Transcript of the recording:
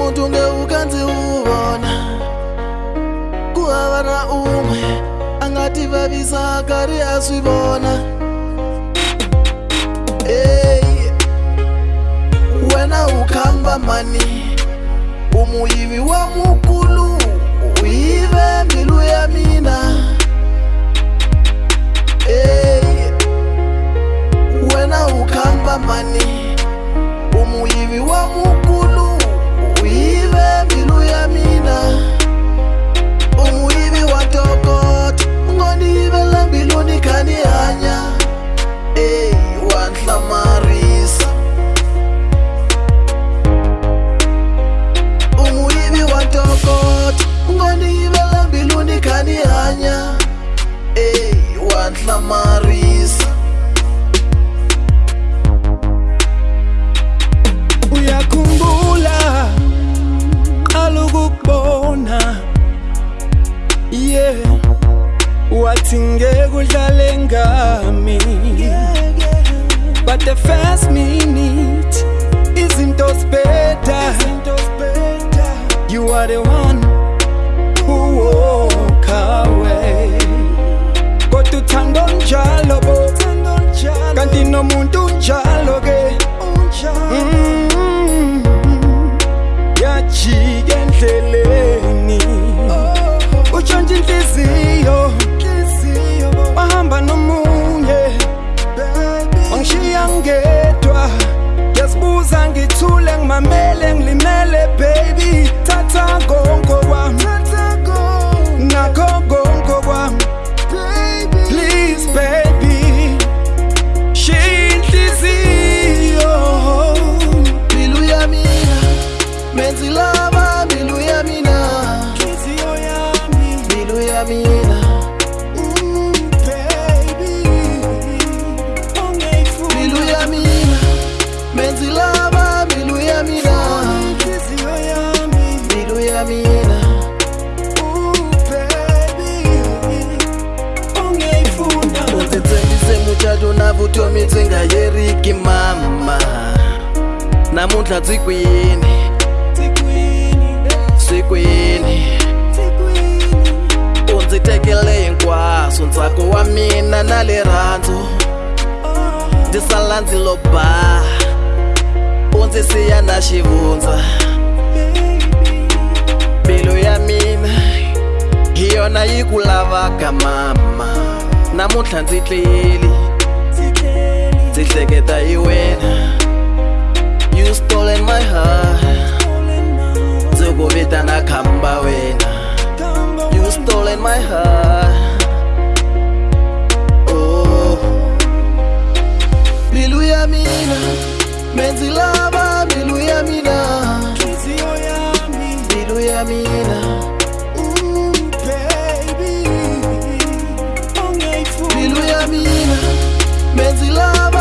umuntu ngeke ukanze ubona kuhava na umwe angativavisa karhi a swi vona hey. wena ukhamba mani umuyivi wa mukulu uyive mbilu ya mina hey. wena ukhamba mani na Marisa. Umuibi watokota ngonivela mbiluni kanihanya ey wantla Marisa. Uyakumbula alukukubona yeah wathi ngekudlale ngami. yeah. But the first minute izinto better. You are the one who walk away. Kodwa uthando njalo bo. Kanti nomuntu ngedwa. Ngiyazibuza ngithule ngimamele ngilimele baby. Thatha konko kwami nakho konko kwami please baby. Shiya inhliziyo mbilu ya mina. Menzi lava mbilu ya mina. Inhliziyo yami mbilu ya ungayifuna. undzi muchato na vutomi byi nga yeriki mama. Namuntlha byi kwini Tikwini, swi kwini tikwini, u ndzi tekele hinkwaswo ntsako wa mina na le rhandzu oh, ndzi sala ndzi lo ba u ndzi siya na xivundza. Mbilu ya mina hi yona yi ku lavaka mama namuntlha ndzi tleli ndzi hleketa hi wena. You stolen my heart. Ndzi ku vitana khamba wena. You stolen my heart. Oh. Mbilu ya mina menzi lava mbilu ya mina. Mbilu ya mina Amina Mezi love